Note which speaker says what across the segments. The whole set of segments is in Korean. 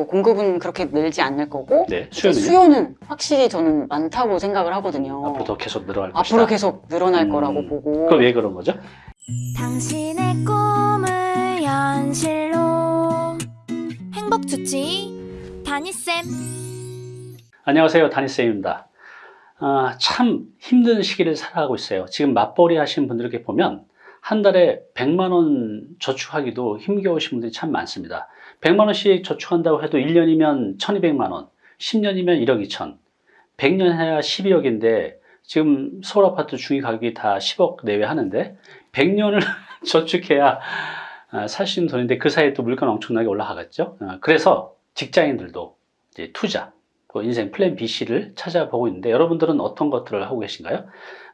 Speaker 1: 뭐 공급은 그렇게 늘지 않을 거고
Speaker 2: 네, 수요는요?
Speaker 1: 수요는 확실히 저는 많다고 생각을 하거든요.
Speaker 2: 앞으로 더 계속 늘어날 것이다.
Speaker 1: 앞으로 계속 늘어날
Speaker 2: 음,
Speaker 1: 거라고 보고
Speaker 2: 그럼 왜 그런 거죠?
Speaker 3: 당신의 꿈을 현실로 행복 주치 다니쌤
Speaker 2: 안녕하세요. 다니쌤입니다. 아, 참 힘든 시기를 살아가고 있어요. 지금 맞벌이 하시는 분들에게 보면 한 달에 100만 원 저축하기도 힘겨우신 분들이 참 많습니다. 100만 원씩 저축한다고 해도 1년이면 1200만 원, 10년이면 1억 2천, 100년 해야 12억인데 지금 서울 아파트 중위 가격이 다 10억 내외 하는데 100년을 저축해야 아, 살수 있는 돈인데 그 사이에 또 물가는 엄청나게 올라가겠죠. 아, 그래서 직장인들도 이제 투자, 또 인생 플랜 B, C를 찾아보고 있는데 여러분들은 어떤 것들을 하고 계신가요?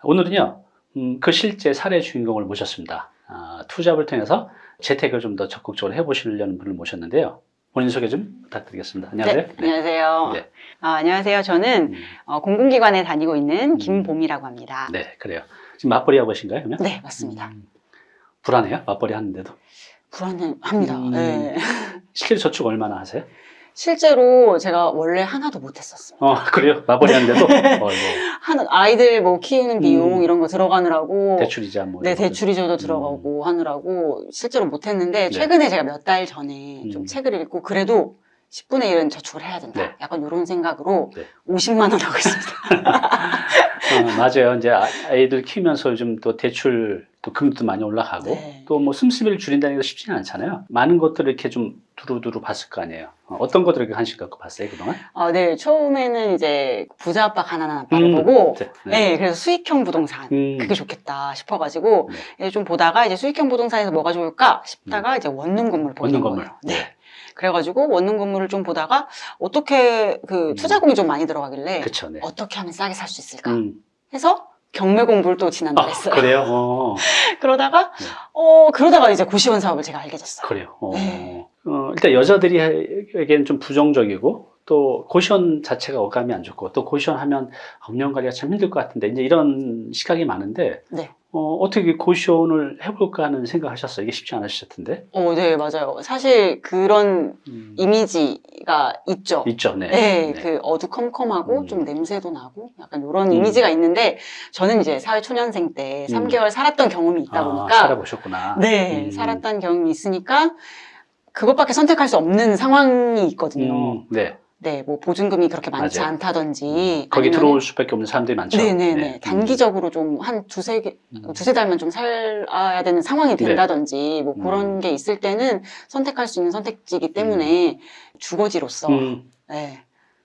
Speaker 2: 오늘은요, 음, 그 실제 사례 주인공을 모셨습니다. 아, 투잡을 통해서 재테크를 좀더 적극적으로 해보시려는 분을 모셨는데요. 본인 소개 좀 부탁드리겠습니다. 안녕하세요.
Speaker 1: 네, 안녕하세요.
Speaker 2: 네.
Speaker 1: 아, 안녕하세요. 저는
Speaker 2: 음,
Speaker 1: 어, 공공기관에 다니고 있는
Speaker 2: 음.
Speaker 1: 김봄이라고 합니다.
Speaker 2: 네, 그래요. 지금 맞벌이 하고 계신가요, 그러면?
Speaker 1: 네, 맞습니다.
Speaker 2: 음, 불안해요? 맞벌이 하는데도?
Speaker 1: 불안합니다.
Speaker 2: 음.
Speaker 1: 네.
Speaker 2: 실제 저축 얼마나 하세요?
Speaker 1: 실제로 제가 원래 하나도 못했었어요.
Speaker 2: 어, 그래요? 맞벌이 하는데도? 어, 뭐,
Speaker 1: 한 아이들 뭐 키우는 비용
Speaker 2: 음.
Speaker 1: 이런 거 들어가느라고
Speaker 2: 대출이자 뭐.
Speaker 1: 네. 대출이자도 들어가고 하느라고 실제로 못했는데
Speaker 2: 네.
Speaker 1: 최근에 제가 몇 달 전에 좀
Speaker 2: 음.
Speaker 1: 책을 읽고 그래도 10분의 1은 저축을 해야 된다.
Speaker 2: 네.
Speaker 1: 약간 이런 생각으로
Speaker 2: 네.
Speaker 1: 50만 원 하고 있습니다.
Speaker 2: 어, 맞아요. 이제 아- 아이들 키우면서 요즘 또 대출 또 금리도 많이 올라가고
Speaker 1: 네.
Speaker 2: 또뭐 씀씀이를 줄인다는 게 쉽지는 않잖아요. 많은 것들을 이렇게 좀 두루두루 봤을 거 아니에요. 어, 떤 것들을 관심 갖고 봤어요 그동안?
Speaker 1: 아, 네, 처음에는 이제 부자 아빠 가난한 아빠를
Speaker 2: 음,
Speaker 1: 보고
Speaker 2: 네,
Speaker 1: 네.
Speaker 2: 네.
Speaker 1: 그래서 수익형 부동산
Speaker 2: 음,
Speaker 1: 그게 좋겠다 싶어가지고
Speaker 2: 네.
Speaker 1: 이제 좀 보다가 이제 수익형 부동산에서 뭐가 좋을까 싶다가 이제 원룸 건물 보는
Speaker 2: 원룸 건물.
Speaker 1: 거예요. 네. 그래가지고 원룸 건물을 좀 보다가 어떻게 그
Speaker 2: 음.
Speaker 1: 투자금이 좀 많이 들어가길래
Speaker 2: 그쵸. 네.
Speaker 1: 어떻게 하면 싸게 살 수 있을까
Speaker 2: 음.
Speaker 1: 해서 경매 공부를 또 지난달에
Speaker 2: 아,
Speaker 1: 했어요.
Speaker 2: 그래요? 어,
Speaker 1: 그러다가
Speaker 2: 네.
Speaker 1: 어 그러다가 이제 고시원 사업을 제가 알게 됐어요.
Speaker 2: 그래요. 어.
Speaker 1: 네.
Speaker 2: 어, 일단 여자들이에게는 좀 부정적이고 또 고시원 자체가 어감이 안 좋고 또 고시원 하면 운영 관리가 참 힘들 것 같은데 이제 이런 시각이 많은데
Speaker 1: 네.
Speaker 2: 어, 어떻게 고시원을 해볼까 하는 생각하셨어요? 이게 쉽지 않으실 텐데.
Speaker 1: 어, 네 맞아요. 사실 그런
Speaker 2: 음,
Speaker 1: 이미지가 있죠.
Speaker 2: 있죠, 네.
Speaker 1: 네,
Speaker 2: 네.
Speaker 1: 그 어두컴컴하고
Speaker 2: 음.
Speaker 1: 좀 냄새도 나고 약간 이런
Speaker 2: 음.
Speaker 1: 이미지가 있는데 저는 이제 사회 초년생 때
Speaker 2: 음.
Speaker 1: 3개월 살았던 경험이 있다
Speaker 2: 아,
Speaker 1: 보니까
Speaker 2: 살아보셨구나.
Speaker 1: 네,
Speaker 2: 음.
Speaker 1: 살았던 경험이 있으니까 그것밖에 선택할 수 없는 상황이 있거든요.
Speaker 2: 음, 네.
Speaker 1: 네, 뭐 보증금이 그렇게 많지
Speaker 2: 맞아요.
Speaker 1: 않다든지
Speaker 2: 거기
Speaker 1: 아니면은-
Speaker 2: 들어올 수밖에 없는 사람들이 많죠.
Speaker 1: 네네네.
Speaker 2: 네.
Speaker 1: 단기적으로 좀 한 두세 개,
Speaker 2: 음.
Speaker 1: 두세 달만 좀 살아야 되는 상황이 된다든지 뭐
Speaker 2: 음.
Speaker 1: 그런 게 있을 때는 선택할 수 있는 선택지이기 때문에 주거지로서
Speaker 2: 음,
Speaker 1: 네,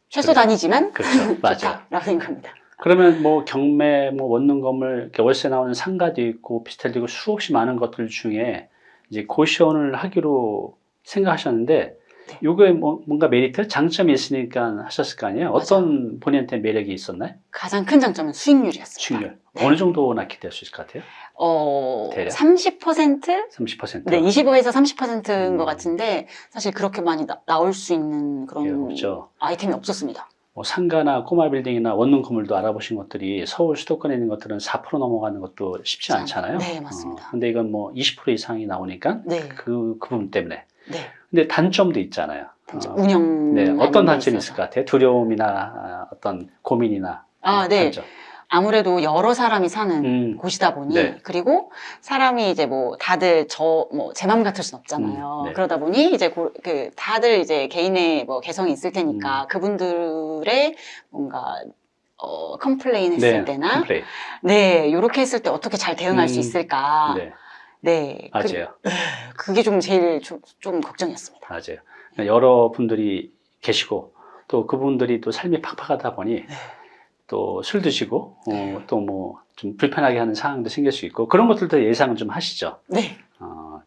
Speaker 1: 최소
Speaker 2: 그래요.
Speaker 1: 단위지만
Speaker 2: 그렇죠.
Speaker 1: 좋다라고 생각합니다.
Speaker 2: 그러면 뭐 경매, 뭐 원룸 건물, 월세 나오는 상가도 있고 오피스텔도 있고 수없이 많은 것들 중에 이제 고시원을 하기로 생각하셨는데
Speaker 1: 네.
Speaker 2: 요거에 뭐, 뭔가 메리트, 장점이 있으니까 하셨을 거 아니에요? 어떤 본인한테 매력이 있었나요?
Speaker 1: 가장 큰 장점은 수익률이었습니다.
Speaker 2: 수익률.
Speaker 1: 네.
Speaker 2: 어느 정도나 기대할 수 있을 것 같아요?
Speaker 1: 어,
Speaker 2: 대략?
Speaker 1: 30%?
Speaker 2: 30%?
Speaker 1: 네, 25에서 30%인
Speaker 2: 음.
Speaker 1: 것 같은데 사실 그렇게 많이 나, 올수 있는 그런
Speaker 2: 예, 없죠.
Speaker 1: 아이템이 없었습니다.
Speaker 2: 뭐 상가나 꼬마 빌딩이나 원룸 건물도 알아보신 것들이 서울 수도권에 있는 것들은 4% 넘어가는 것도 쉽지 않잖아요.
Speaker 1: 네, 맞습니다.
Speaker 2: 어, 근데 이건 뭐 20% 이상이 나오니까
Speaker 1: 네,
Speaker 2: 그, 그 부분 때문에.
Speaker 1: 네.
Speaker 2: 근데 단점도 있잖아요.
Speaker 1: 단점,
Speaker 2: 어,
Speaker 1: 운영.
Speaker 2: 네, 어떤
Speaker 1: 데
Speaker 2: 단점이
Speaker 1: 있어서.
Speaker 2: 있을 것 같아요? 두려움이나 아, 어떤 고민이나
Speaker 1: 아, 네.
Speaker 2: 단점.
Speaker 1: 아무래도 여러 사람이 사는
Speaker 2: 음,
Speaker 1: 곳이다 보니
Speaker 2: 네.
Speaker 1: 그리고 사람이 이제 뭐 다들 저 뭐제맘 같을 순 없잖아요.
Speaker 2: 음, 네.
Speaker 1: 그러다 보니 이제 고- 그 다들 이제 개인의 뭐 개성이 있을
Speaker 2: 음.
Speaker 1: 테니까 그분들의 뭔가 어 complain 했을
Speaker 2: 네,
Speaker 1: 때나
Speaker 2: complain.
Speaker 1: 네 이렇게 했을 때 어떻게 잘 대응할 수
Speaker 2: 음,
Speaker 1: 있을까?
Speaker 2: 네,
Speaker 1: 네, 그,
Speaker 2: 맞아요.
Speaker 1: 그게 좀 제일 좀, 좀 걱정이었습니다.
Speaker 2: 맞아요. 여러 분들이 계시고 또 그분들이 또 삶이 팍팍하다 보니 또술 드시고 어,
Speaker 1: 네.
Speaker 2: 또뭐 좀 불편하게 하는 상황도 생길 수 있고 그런 것들도 예상을 좀 하시죠.
Speaker 1: 네,
Speaker 2: 어,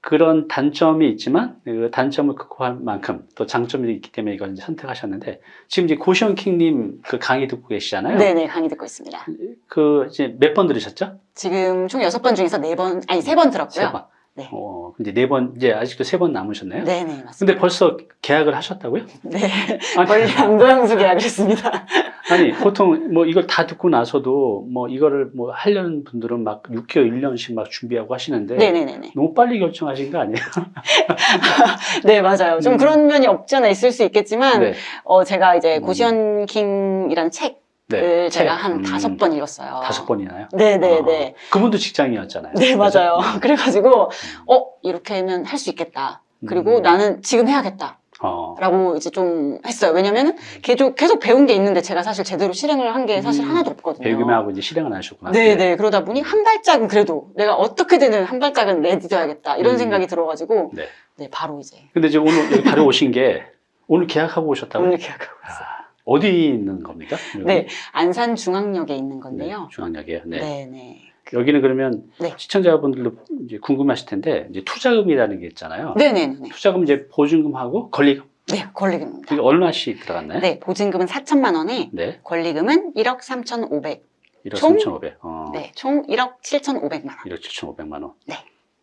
Speaker 2: 그런 단점이 있지만 그 단점을 극복할 만큼 또 장점이 있기 때문에 이걸 이제 선택하셨는데 지금 이제 고시원 킹님 그 강의 듣고 계시잖아요.
Speaker 1: 네, 네 강의 듣고 있습니다.
Speaker 2: 그 이제 몇 번 들으셨죠?
Speaker 1: 지금 총 여섯 번 중에서 네 번, 아니
Speaker 2: 세번세
Speaker 1: 들었고요.
Speaker 2: 번.
Speaker 1: 네.
Speaker 2: 어, 근데 네번 이제 아직도 세 번 남으셨네요.
Speaker 1: 네, 네 맞습니다.
Speaker 2: 근데 벌써 계약을 하셨다고요?
Speaker 1: 네, 원래 양도양수 계약을 했습니다.
Speaker 2: 아니 보통 뭐 이걸 다 듣고 나서도 뭐 이거를 뭐 하려는 분들은 막 6개월, 1년씩 막 준비하고 하시는데
Speaker 1: 네네네네.
Speaker 2: 너무 빨리 결정하신 거 아니에요?
Speaker 1: 네, 맞아요. 좀
Speaker 2: 음.
Speaker 1: 그런 면이 없지 않아 있을 수 있겠지만,
Speaker 2: 네.
Speaker 1: 어, 제가 이제
Speaker 2: 음.
Speaker 1: 고시원 킹이라는 책을
Speaker 2: 네.
Speaker 1: 제가
Speaker 2: 책.
Speaker 1: 한
Speaker 2: 음,
Speaker 1: 다섯 번 읽었어요.
Speaker 2: 다섯 번이나요?
Speaker 1: 네네네.
Speaker 2: 어, 그분도 직장이었잖아요.
Speaker 1: 네? 맞아요.
Speaker 2: 음.
Speaker 1: 그래가지고, 어, 이렇게는 할 수 있겠다. 그리고
Speaker 2: 음.
Speaker 1: 나는 지금 해야겠다.
Speaker 2: 어.
Speaker 1: 라고 이제 좀 했어요. 왜냐면은 계속, 계속 배운 게 있는데 제가 사실 제대로 실행을 한 게 사실
Speaker 2: 음.
Speaker 1: 하나도 없거든요.
Speaker 2: 배우기만 하고 이제 실행을 안 하셨구나.
Speaker 1: 네네. 그러다 보니 한 발짝은 그래도 내가 어떻게든 한 발짝은 내딛어야겠다. 이런
Speaker 2: 음.
Speaker 1: 생각이 들어가지고,
Speaker 2: 네.
Speaker 1: 네, 바로 이제
Speaker 2: 근데 이제 오늘 여기 다녀오신 게 오늘 계약하고 오셨다고요?
Speaker 1: 오늘 계약하고 있어요.
Speaker 2: 아, 어디 있는 겁니까? 여기?
Speaker 1: 네, 안산 중앙역에 있는
Speaker 2: 네,
Speaker 1: 건데요.
Speaker 2: 중앙역이에요. 네.
Speaker 1: 네, 네.
Speaker 2: 여기는 그러면
Speaker 1: 네.
Speaker 2: 시청자분들도 이제 궁금하실 텐데 이제 투자금이라는 게 있잖아요.
Speaker 1: 네, 네, 네.
Speaker 2: 투자금 이제 보증금하고 권리금
Speaker 1: 네, 권리금입니다.
Speaker 2: 이게 얼마씩 들어갔나요?
Speaker 1: 네, 보증금은 4천만 원에
Speaker 2: 네.
Speaker 1: 권리금은 1억 3,500.
Speaker 2: 1억
Speaker 1: 총?
Speaker 2: 3,500. 어.
Speaker 1: 네, 총 1억 7,500만 원.
Speaker 2: 1억 7,500만 원.
Speaker 1: 네.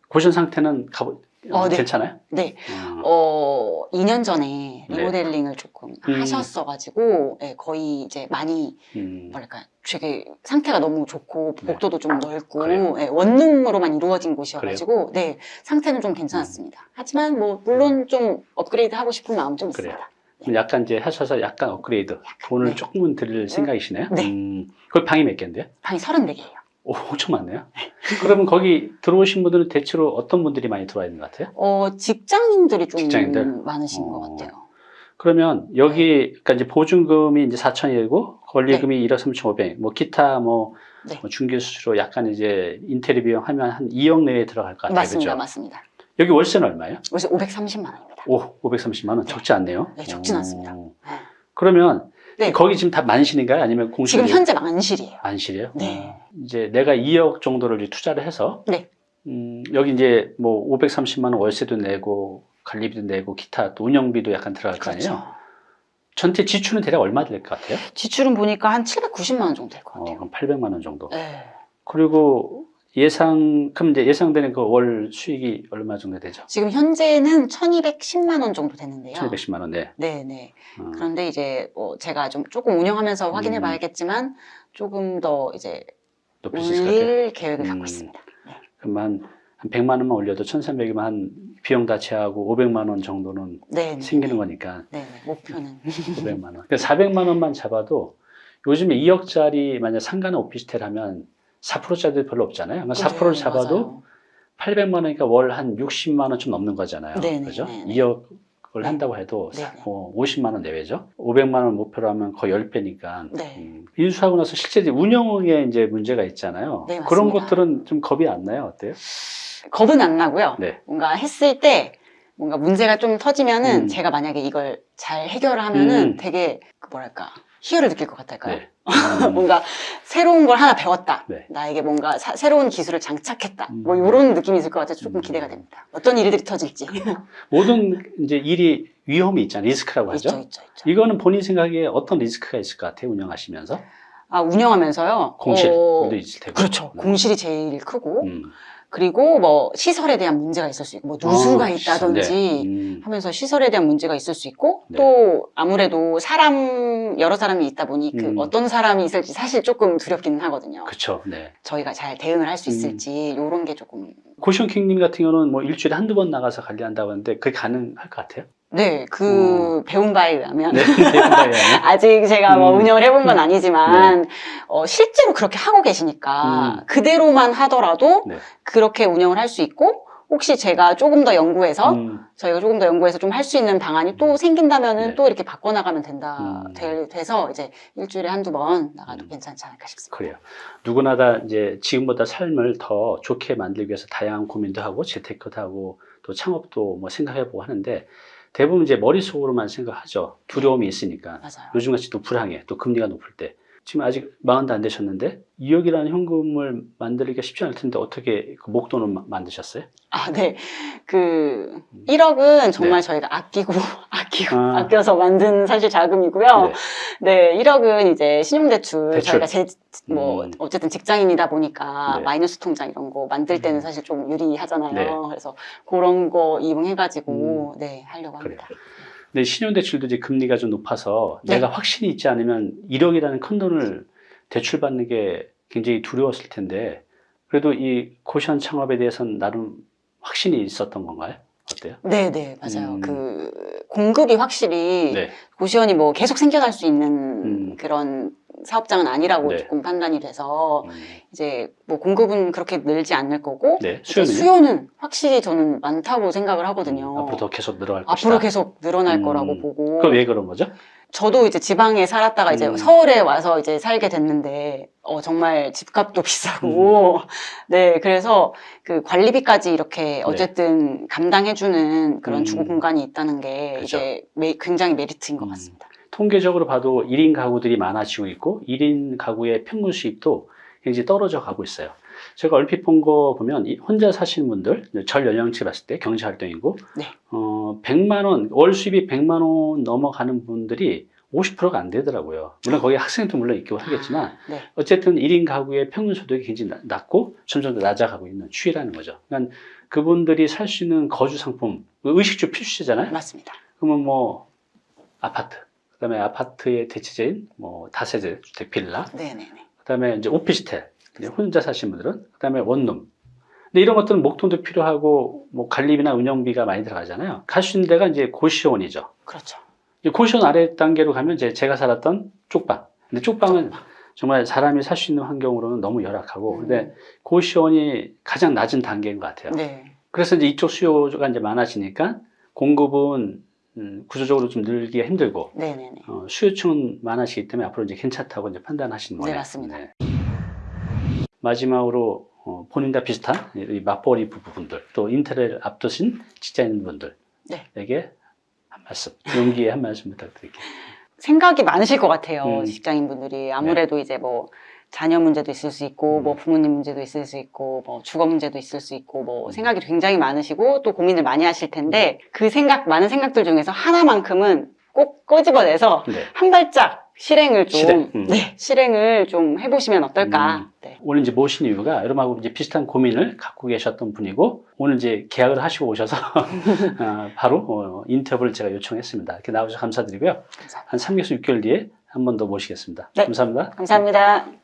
Speaker 2: 고전 상태는 가보
Speaker 1: 어, 네.
Speaker 2: 괜찮아요?
Speaker 1: 네,
Speaker 2: 어.
Speaker 1: 어, 2년 전에
Speaker 2: 네.
Speaker 1: 리모델링을 조금
Speaker 2: 음.
Speaker 1: 하셨어가지고, 네, 거의 이제 많이,
Speaker 2: 음.
Speaker 1: 뭐랄까, 되게 상태가 너무 좋고,
Speaker 2: 네.
Speaker 1: 복도도 좀 넓고? 네, 원룸으로만 이루어진 곳이어가지고, 네, 상태는 좀
Speaker 2: 음.
Speaker 1: 괜찮았습니다. 하지만 뭐, 물론 좀 업그레이드 하고 싶은 마음 좀
Speaker 2: 그래요.
Speaker 1: 있습니다.
Speaker 2: 그럼 약간 이제 하셔서 약간 업그레이드 돈을
Speaker 1: 네.
Speaker 2: 조금은 드릴 생각이시네요?
Speaker 1: 네.
Speaker 2: 음. 거기 방이 몇 개인데요?
Speaker 1: 방이 34개예요.
Speaker 2: 오, 엄청 많네요. 그러면 거기 들어오신 분들은 대체로 어떤 분들이 많이 들어와 있는 것 같아요?
Speaker 1: 어, 직장인들이 좀
Speaker 2: 직장인들?
Speaker 1: 많으신
Speaker 2: 어.
Speaker 1: 것 같아요.
Speaker 2: 그러면 여기 그러니까 이제 보증금이 이제 4천이고 권리금이
Speaker 1: 네.
Speaker 2: 1억 3,500. 뭐 기타 뭐,
Speaker 1: 네.
Speaker 2: 뭐 중개 수수료 약간 이제 인테리어 비용 하면 한 2억 내외 들어갈 것 같아요.
Speaker 1: 맞습니다,
Speaker 2: 그죠?
Speaker 1: 맞습니다.
Speaker 2: 여기 월세는 얼마예요?
Speaker 1: 그래서 530만 원입니다.
Speaker 2: 오, 530만 원 적지 않네요.
Speaker 1: 네, 적진
Speaker 2: 오.
Speaker 1: 않습니다. 네.
Speaker 2: 그러면
Speaker 1: 네.
Speaker 2: 거기 지금 다 만실인가요? 아니면 공실?
Speaker 1: 지금 현재 만실이에요.
Speaker 2: 만실이에요?
Speaker 1: 네.
Speaker 2: 어. 이제 내가 2억 정도를 투자를 해서
Speaker 1: 네.
Speaker 2: 음, 여기 이제 뭐 530만 원 월세도 내고 관리비도 내고 기타 또 운영비도 약간 들어갈 거 아니에요?
Speaker 1: 그렇죠.
Speaker 2: 전체 지출은 대략 얼마 될 것 같아요?
Speaker 1: 지출은 보니까 한 790만 원 정도 될것
Speaker 2: 어,
Speaker 1: 같아요.
Speaker 2: 그럼 800만 원 정도.
Speaker 1: 네.
Speaker 2: 그리고 예상 그럼 이제 예상되는 그 월 수익이 얼마 정도 되죠?
Speaker 1: 지금 현재는 1210만 원 정도 되는데요.
Speaker 2: 1,210만 원. 네.
Speaker 1: 네, 네.
Speaker 2: 어,
Speaker 1: 그런데 이제 어, 제가 좀 조금 운영하면서 확인해
Speaker 2: 음.
Speaker 1: 봐야겠지만 조금 더 이제
Speaker 2: 높일
Speaker 1: 계획을 갖고
Speaker 2: 음.
Speaker 1: 있습니다.
Speaker 2: 그러면 한 100만 원만 올려도 1,300이면 한 비용 다 제하고 500만 원 정도는
Speaker 1: 네, 네.
Speaker 2: 생기는 거니까
Speaker 1: 네, 네. 목표는
Speaker 2: 500만 원. 그러니까 400만 원만 잡아도 요즘에 2억짜리 만약 상가나 오피스텔 하면 4%짜리 별로 없잖아요. 그러니까 4%를 잡아도
Speaker 1: 맞아요.
Speaker 2: 800만 원이니까 월 한 60만 원 좀 넘는 거잖아요.
Speaker 1: 네네,
Speaker 2: 그죠?
Speaker 1: 네네.
Speaker 2: 2억을
Speaker 1: 네.
Speaker 2: 한다고 해도
Speaker 1: 네네.
Speaker 2: 뭐 50만 원 내외죠. 500만 원 목표로 하면 거의 10배니까.
Speaker 1: 네.
Speaker 2: 인수하고 나서 실제 운영에 이제 문제가 있잖아요.
Speaker 1: 네,
Speaker 2: 그런. 것들은 좀 겁이 안 나요. 어때요?
Speaker 1: 겁은 안 나고요.
Speaker 2: 네.
Speaker 1: 뭔가 했을 때 뭔가 문제가 좀 터지면은
Speaker 2: 음.
Speaker 1: 제가 만약에 이걸 잘 해결을 하면은
Speaker 2: 음.
Speaker 1: 되게 그 뭐랄까 희열을 느낄 것 같달까요?
Speaker 2: 네. 음,
Speaker 1: 뭔가 새로운 걸 하나 배웠다.
Speaker 2: 네.
Speaker 1: 나에게 뭔가 사- 새로운 기술을 장착했다.
Speaker 2: 음.
Speaker 1: 뭐 이런 느낌이 있을 것 같아서 조금
Speaker 2: 음.
Speaker 1: 기대가 됩니다. 어떤 일들이 터질지.
Speaker 2: 모든 이제 일이 위험이 있잖아요. 리스크라고 하죠.
Speaker 1: 있죠, 있죠, 있죠.
Speaker 2: 이거는 본인 생각에 어떤 리스크가 있을 것 같아요? 운영하시면서?
Speaker 1: 아 운영하면서요.
Speaker 2: 공실도
Speaker 1: 어,
Speaker 2: 있을 테고.
Speaker 1: 그렇죠.
Speaker 2: 음.
Speaker 1: 공실이 제일 크고
Speaker 2: 음.
Speaker 1: 그리고 뭐 시설에 대한 문제가 있을 수 있고 뭐 누수가
Speaker 2: 어,
Speaker 1: 있다든지
Speaker 2: 네. 음.
Speaker 1: 하면서 시설에 대한 문제가 있을 수 있고
Speaker 2: 네.
Speaker 1: 또 아무래도 사람 여러 사람이 있다 보니 그
Speaker 2: 음.
Speaker 1: 어떤 사람이 있을지 사실 조금 두렵기는 하거든요.
Speaker 2: 그렇죠. 네.
Speaker 1: 저희가 잘 대응을 할수
Speaker 2: 음.
Speaker 1: 있을지 이런 게 조금
Speaker 2: 고시원 킹님 같은 경우는 뭐 일주일에 한두 번 나가서 관리한다고 하는데 그게 가능할 것 같아요?
Speaker 1: 네그 배운 바에 의하면
Speaker 2: 어. 네. 대단하네요.
Speaker 1: 아직 제가 뭐
Speaker 2: 음.
Speaker 1: 운영을 해본 건 아니지만 어, 실제로 그렇게 하고 계시니까
Speaker 2: 음.
Speaker 1: 그대로만 하더라도
Speaker 2: 네.
Speaker 1: 그렇게 운영을 할 수 있고 혹시 제가 조금 더 연구해서
Speaker 2: 음.
Speaker 1: 저희가 조금 더 연구해서 좀 할 수 있는 방안이 또 생긴다면은
Speaker 2: 네.
Speaker 1: 또 이렇게 바꿔나가면 된다
Speaker 2: 음.
Speaker 1: 될- 돼서 이제 일주일에 한두 번 나가도
Speaker 2: 음.
Speaker 1: 괜찮지 않을까 싶습니다.
Speaker 2: 그래요. 누구나 다 이제 지금보다 삶을 더 좋게 만들기 위해서 다양한 고민도 하고 재테크도 하고 또 창업도 뭐 생각해보고 하는데 대부분 이제 머릿속으로만 생각하죠. 두려움이 있으니까.
Speaker 1: 맞아요.
Speaker 2: 요즘같이 또 불황에 또 금리가 높을 때 지금 아직 마흔도 안 되셨는데 2억이라는 현금을 만들기가 쉽지 않을 텐데 어떻게 그 목돈을 마- 만드셨어요?
Speaker 1: 아, 네. 그 1억은 정말
Speaker 2: 네.
Speaker 1: 저희가 아끼고 아끼고
Speaker 2: 아.
Speaker 1: 아껴서 만든 사실 자금이고요.
Speaker 2: 네.
Speaker 1: 네, 1억은 이제 신용대출
Speaker 2: 대출.
Speaker 1: 저희가 제, 뭐
Speaker 2: 음.
Speaker 1: 어쨌든 직장인이다 보니까
Speaker 2: 네.
Speaker 1: 마이너스 통장 이런 거 만들 때는
Speaker 2: 음.
Speaker 1: 사실 좀 유리하잖아요.
Speaker 2: 네.
Speaker 1: 그래서 그런 거 이용해가지고 네 하려고
Speaker 2: 그래요. 근데 신용대출도 이제 금리가 좀 높아서
Speaker 1: 네.
Speaker 2: 내가 확신이 있지 않으면 1억이라는 큰 돈을 대출받는 게 굉장히 두려웠을 텐데 그래도 이 고시원 창업에 대해서는 나름 확신이 있었던 건가요? 어때요?
Speaker 1: 네, 네, 맞아요.
Speaker 2: 음.
Speaker 1: 그 공급이 확실히
Speaker 2: 네.
Speaker 1: 고시원이 뭐 계속 생겨날 수 있는
Speaker 2: 음.
Speaker 1: 그런 사업장은 아니라고
Speaker 2: 네.
Speaker 1: 조금 판단이 돼서
Speaker 2: 음,
Speaker 1: 이제 뭐 공급은 그렇게 늘지 않을 거고
Speaker 2: 네.
Speaker 1: 이제
Speaker 2: 수요는요?
Speaker 1: 수요는 확실히 저는 많다고 생각을 하거든요.
Speaker 2: 앞으로 더 계속 늘어날 것이다.
Speaker 1: 앞으로 계속 늘어날
Speaker 2: 음.
Speaker 1: 거라고 보고
Speaker 2: 그럼 왜 그런 거죠?
Speaker 1: 저도 이제 지방에 살았다가 이제
Speaker 2: 음.
Speaker 1: 서울에 와서 이제 살게 됐는데 어 정말 집값도 비싸고
Speaker 2: 음.
Speaker 1: 네 그래서 그 관리비까지 이렇게 어쨌든 감당해주는 그런
Speaker 2: 네. 음.
Speaker 1: 주거 공간이 있다는 게
Speaker 2: 그죠.
Speaker 1: 이제 매- 굉장히 메리트인 것
Speaker 2: 음.
Speaker 1: 같습니다.
Speaker 2: 통계적으로 봐도 1인 가구들이 많아지고 있고 1인 가구의 평균 수입도 굉장히 떨어져 가고 있어요. 제가 얼핏 본 거 보면 이 혼자 사시는 분들 절 연령치 봤을 때 경제 활동이고
Speaker 1: 네.
Speaker 2: 어, 100만 원, 월 수입이 100만 원 넘어가는 분들이 50%가 안 되더라고요. 물론 거기 학생도 물론 있고 하겠지만
Speaker 1: 네.
Speaker 2: 어쨌든 1인 가구의 평균 소득이 굉장히 나- 낮고 점점 더 낮아가고 있는 추이라는 거죠. 그러니까 그분들이 살 수 있는 거주 상품, 의식주 필수잖아요.
Speaker 1: 맞습니다.
Speaker 2: 그러면 뭐 아파트, 그다음에 아파트의 대체제인 뭐 다세대 주택 빌라,
Speaker 1: 네네네.
Speaker 2: 그다음에 이제 오피스텔, 혼자 사시는 분들은 그다음에 원룸. 근데 이런 것들은 목돈도 필요하고 뭐 관리비나 운영비가 많이 들어가잖아요. 갈 수 있는 데가 이제 고시원이죠.
Speaker 1: 그렇죠.
Speaker 2: 고시원 아래 단계로 가면 이제 제가 살았던 쪽방. 근데 쪽방은 정말 사람이 살 수 있는 환경으로는 너무 열악하고, 근데 고시원이 가장 낮은 단계인 것 같아요.
Speaker 1: 네.
Speaker 2: 그래서 이제 이쪽 수요가 이제 많아지니까 공급은 음, 구조적으로 좀 늘기가 힘들고
Speaker 1: 네네네.
Speaker 2: 어, 수요층은 많아지기 때문에 앞으로 이제 괜찮다고 이제 판단하시는
Speaker 1: 네,
Speaker 2: 거예요.
Speaker 1: 맞습니다.
Speaker 2: 마지막으로 어, 본인과 비슷한 이 맞벌이 부부분들 또 인터넷 앞두신 직장인분들에게
Speaker 1: 네.
Speaker 2: 한 말씀, 용기의 한 말씀 부탁드릴게요.
Speaker 1: 생각이 많으실 것 같아요.
Speaker 2: 음.
Speaker 1: 직장인분들이 아무래도 이제 뭐 자녀 문제도 있을 수 있고
Speaker 2: 음.
Speaker 1: 뭐 부모님 문제도 있을 수 있고 뭐 주거 문제도 있을 수 있고 뭐
Speaker 2: 음.
Speaker 1: 생각이 굉장히 많으시고 또 고민을 많이 하실 텐데 그 생각 많은 생각들 중에서 하나만큼은 꼭 꼬집어내서
Speaker 2: 네.
Speaker 1: 한 발짝 실행을 좀
Speaker 2: 실행, 음.
Speaker 1: 네, 실행을 좀 해보시면 어떨까.
Speaker 2: 음.
Speaker 1: 네.
Speaker 2: 오늘 이제 모신 이유가 여러분하고 이제 비슷한 고민을 갖고 계셨던 분이고 오늘 이제 계약을 하시고 오셔서 어, 바로 어, 인터뷰를 제가 요청했습니다. 이렇게 나와주셔서 감사드리고요.
Speaker 1: 감사합니다.
Speaker 2: 한 3개월, 6개월 뒤에 한 번 더 모시겠습니다.
Speaker 1: 네.
Speaker 2: 감사합니다.
Speaker 1: 감사합니다.